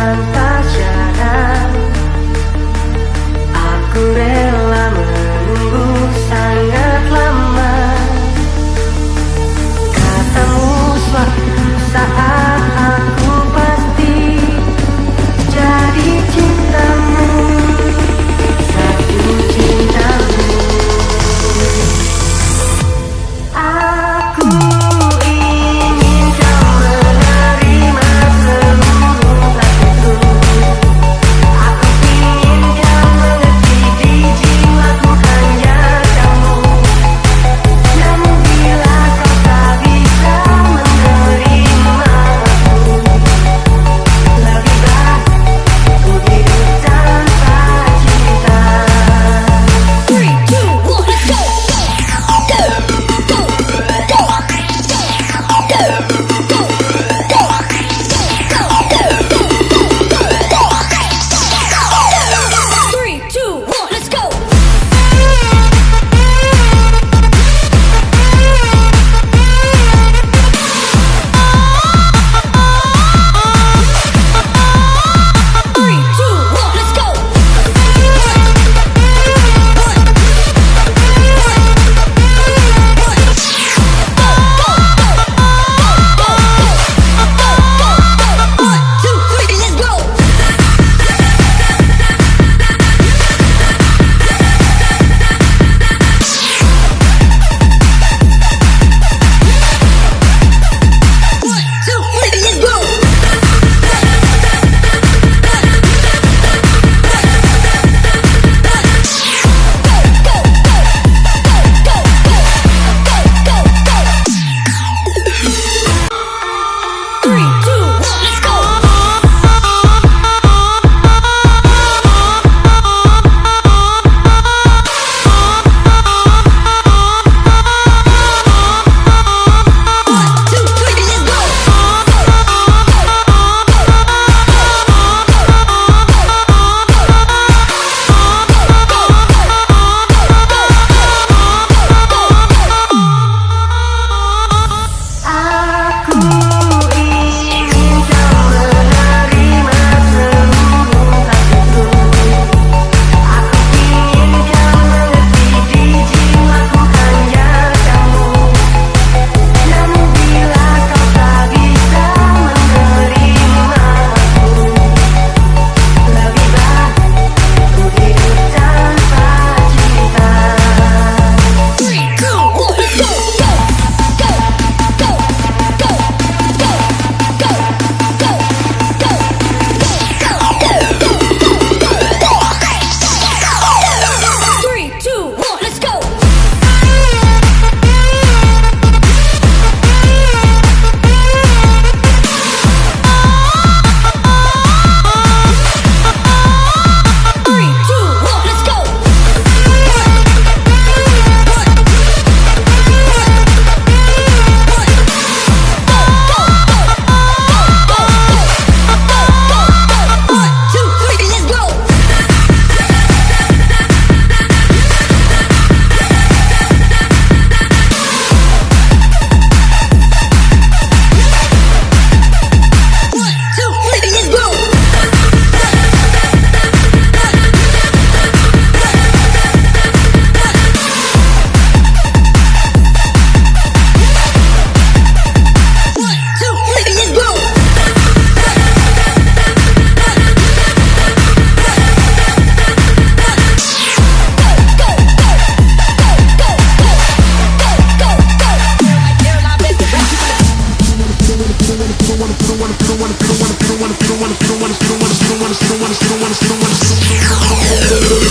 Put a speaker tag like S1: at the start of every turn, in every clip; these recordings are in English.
S1: Santa.
S2: Yeah.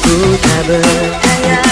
S1: aku tak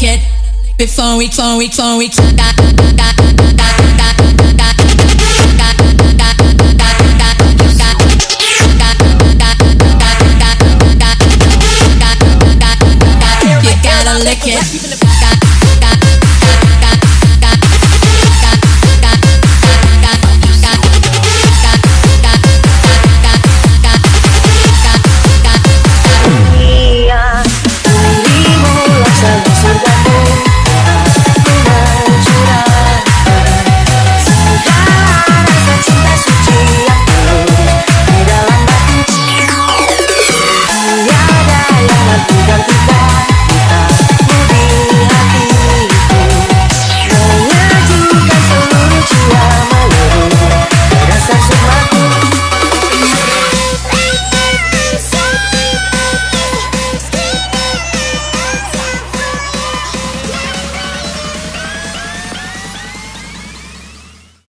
S2: lick it before we, before we, before we. you gotta lick it.